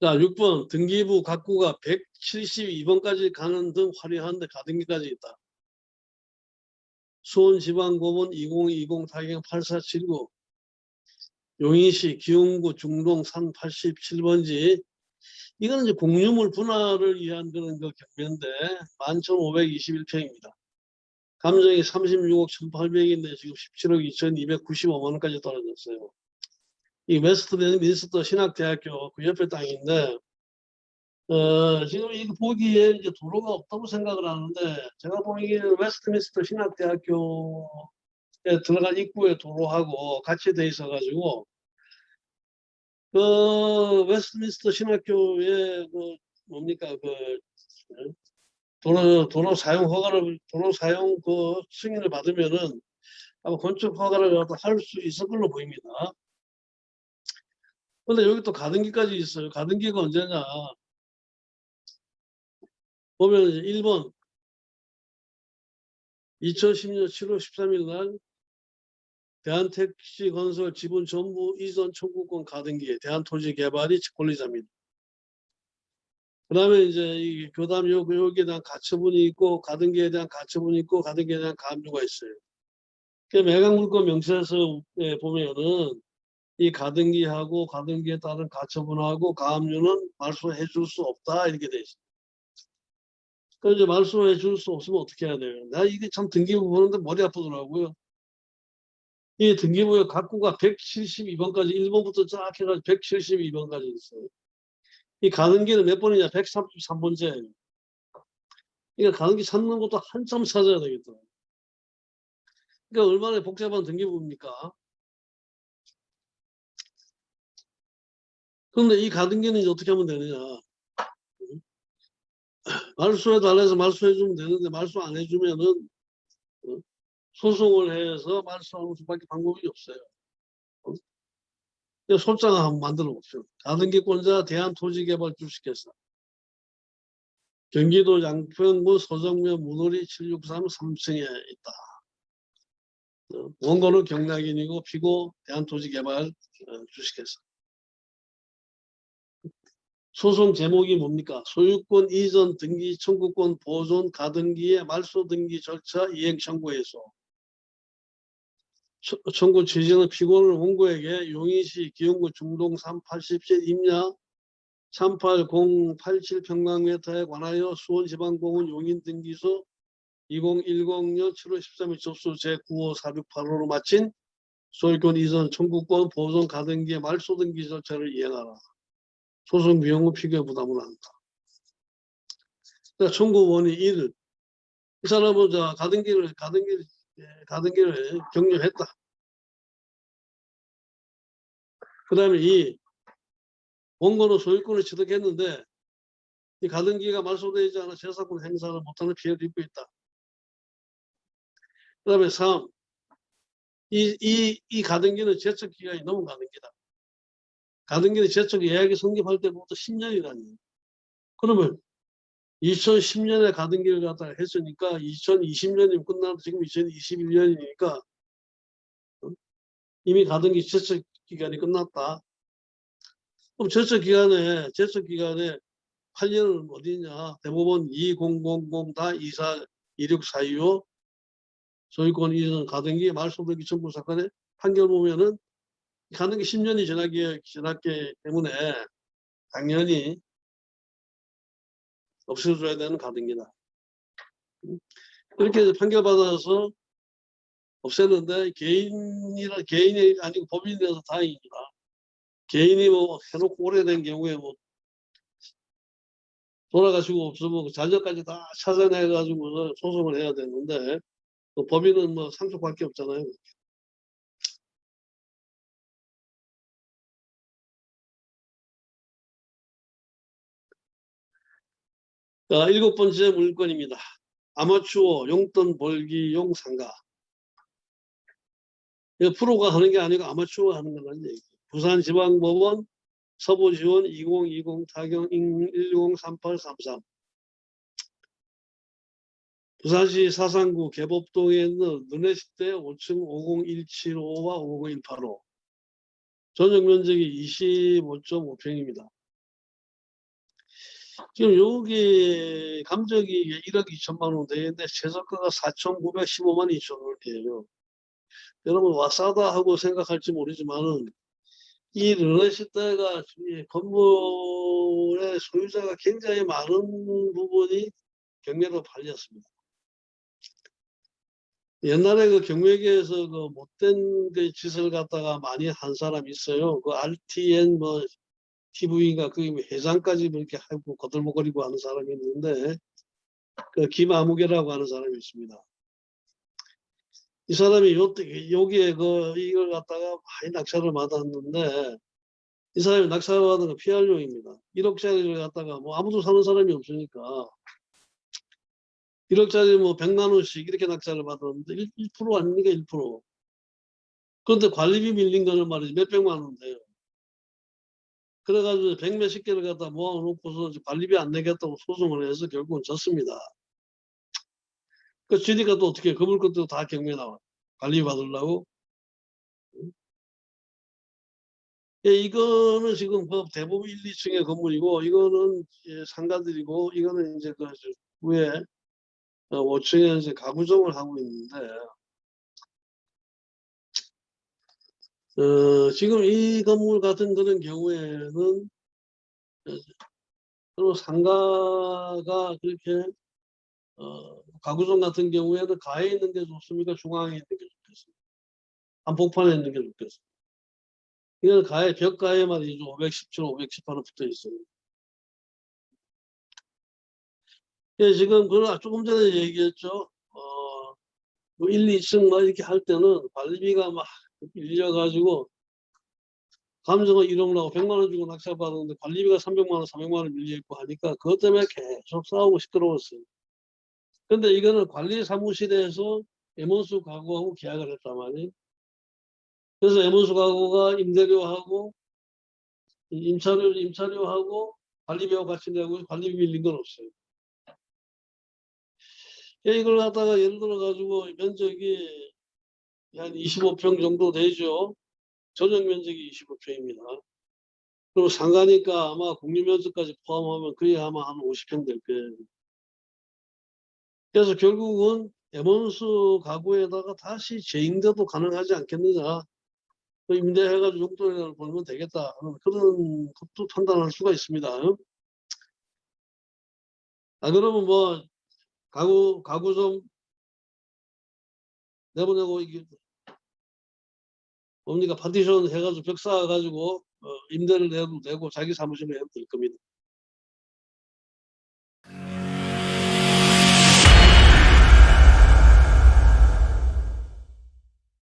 자, 6번 등기부 각구가 172번까지 가는 등 화려한데 가등기까지 있다. 수원지방법원 2020 타경 8479 용인시 기흥구 중동 산 87번지 이거는 이제 공유물 분할을 위한 그런 그 경매인데 11,521평입니다. 감정이 36억 1,800인데 지금 17억 2,295만 원까지 떨어졌어요. 이 웨스트민스터 신학대학교 그 옆에 땅인데 어, 지금 이거 보기에 이제 도로가 없다고 생각을 하는데 제가 보기에는 웨스트민스터 신학대학교에 들어간 입구에 도로하고 같이 돼 있어 가지고 그 웨스트민스터 신학교에 그 뭡니까 그 어? 도로 도로 사용 허가를 도로 사용 그 승인을 받으면은 아마 건축 허가를 할 수 있을 걸로 보입니다. 근데 여기 또 가등기까지 있어요. 가등기가 언제냐? 보면 이제 1번 2010년 7월 13일 날 대한택시건설 지분 전부 이전 청구권 가등기에 대한토지개발이 권리자입니다. 그 다음에 이제 이 교담 요, 여기에 대한 가처분이 있고 가등기에 대한 가처분이 있고 가등기에 대한 가압류가 있어요. 그 매각물권 명세서 에 보면은 이 가등기하고 가등기에 따른 가처분하고 가압류는 말소해 줄 수 없다 이렇게 돼 있어요. 그 이제 말소해 줄 수 없으면 어떻게 해야 돼요? 나 이게 참 등기부 보는데 머리 아프더라고요. 이 등기부의 각구가 172번까지 1번부터 쫙 해가지고 172번까지 있어요. 이 가등기는 몇 번이냐? 133번째. 그러니까 가등기 찾는 것도 한참 찾아야 되겠다. 그러니까 얼마나 복잡한 등기부입니까? 그런데 이 가등기는 이제 어떻게 하면 되느냐? 말소해 달라서 말소해 주면 되는데 말소 안 해주면은 어? 소송을 해서 말소하는 수밖에 방법이 없어요. 어? 소장을 한번 만들어 봅시다. 가등기권자 대한토지개발 주식회사 경기도 양평구 서정면 문호리 763 3층에 있다. 어, 원고는 경락인이고 피고 대한토지개발 어, 주식회사. 소송 제목이 뭡니까? 소유권 이전 등기 청구권 보존 가등기의 말소 등기 절차 이행 청구에서 청구 취지는 피고는 원고에게 용인시 기흥구 중동 387 임야 38087 평방미터에 관하여 수원지방공원 용인등기소 2010년 7월 13일 접수 제9호 468호로 마친 소유권 이전 청구권 보존 가등기의 말소 등기 절차를 이행하라. 소송 비용은 피고의 부담을 한다. 그러니까 청구원이 1. 이 사람은 저 가등기를 가등기를 예, 가등기를 격려했다. 그 다음에 이 원고는 소유권을 취득했는데 이 가등기가 말소되지 않아 재산권 행사를 못하는 피해를 입고 있다. 그 다음에 3. 이, 이, 이 가등기는 제척 기간이 넘은 가등기다. 가등기는 제척 예약이 성립할 때부터 10년이라니. 그러면 2010년에 가등기를 갖다가 했으니까 2020년이면 끝나도 지금 2021년이니까 이미 가등기 제척 기간이 끝났다. 그럼 제척 기간에 제척 기간에 8년은 어디냐? 대법원 2000-24 2642호 소유권 이전 가등기 말소등기 청구 사건의 판결 보면은 가등기 10년이 지나기 지났기 때문에 당연히 없애줘야 되는 가등기다. 이렇게 판결받아서 없앴는데 개인이라 개인이 아니고 법인이라서 다행입니다. 개인이 뭐 해놓고 오래된 경우에 뭐 돌아가시고 없으면 그 자녀까지 다 찾아내 가지고 소송을 해야 되는데 그 법인은 뭐 상속밖에 없잖아요. 자, 일곱 번째 물건입니다. 아마추어 용돈 벌기 용 상가. 이거 프로가 하는 게 아니고 아마추어가 하는 거라는 얘기. 부산지방법원 서부지원 2020 타경 103833 부산시 사상구 개법동에 있는 눈의식대 5층 50175와 50185 전용 면적이 25.5평입니다. 지금 여기 감정이 1억 2천만 원 되는데 최저가가 4,915만 2천 원이에요. 여러분 와싸다 하고 생각할지 모르지만은 이 르네시대가 이 건물의 소유자가 굉장히 많은 부분이 경매로 팔렸습니다. 옛날에 그 경매계에서 그 못된 그 짓을 갖다가 많이 한 사람이 있어요. 그 RTN 뭐 TV가 그 회장까지 뭐 이렇게 하고 거들먹거리고 하는 사람이 있는데 그 김아무개라고 하는 사람이 있습니다. 이 사람이 요, 여기에 그 이걸 갖다가 많이 낙찰을 받았는데 이 사람이 낙찰을 받은 거 피할용입니다. 1억짜리를 갖다가 뭐 아무도 사는 사람이 없으니까 1억짜리 뭐 100만 원씩 이렇게 낙찰을 받았는데 1, 1% 아닙니까 1%. 그런데 관리비 밀린 거는 말이지 몇백만 원 돼요. 그래가지고 백 몇십 개를 갖다 모아놓고서 관리비 안 내겠다고 소송을 해서 결국은 졌습니다. 그 지니까 또 어떻게 그물 것도 다 경매 나와 관리 받으려고. 예, 이거는 지금 그 대부분 1, 2층의 건물이고 이거는 예, 상가들이고 이거는 이제 그 위에 5층에 이제 가구점을 하고 있는데 어, 지금 이 건물 같은 그런 경우에는 서로 상가가 그렇게 어, 가구점 같은 경우에는 가에 있는 게 좋습니까? 중앙에 있는 게 좋겠습니까? 한복판에 있는 게 좋겠습니까? 이건 가에 벽가에 말이죠. 517, 518원 붙어 있어요. 예, 지금 그 조금 전에 얘기했죠. 어, 뭐 1, 2층 막 이렇게 할 때는 관리비가 막 밀려가지고 감정은 1억 나고 100만 원 주고 낙찰 받았는데 관리비가 300만 원, 400만 원 밀려있고 하니까 그것 때문에 계속 싸우고 시끄러웠어요. 근데 이거는 관리 사무실에서 에몬수 가구하고 계약을 했단 말이에요. 그래서 에몬수 가구가 임대료하고 임차료, 임차료하고 관리비하고 같이 내고 관리비 밀린 건 없어요. 이걸 갖다가 예를 들어 가지고 면적이 한 25평 정도 되죠. 전용 면적이 25평입니다. 그리고 상가니까 아마 공유면적까지 포함하면 거의 아마 한 50평 될 거예요. 그래서 결국은 에몬스 가구에다가 다시 재임대도 가능하지 않겠느냐. 그 임대해가지고 용돈을 벌면 되겠다. 그런 것도 판단할 수가 있습니다. 아, 그러면 뭐, 가구, 가구 좀 내보내고, 이게, 뭡니까, 파티션 해가지고 벽 쌓아가지고, 어, 임대를 내도 되고, 자기 사무실에 해도 될 겁니다.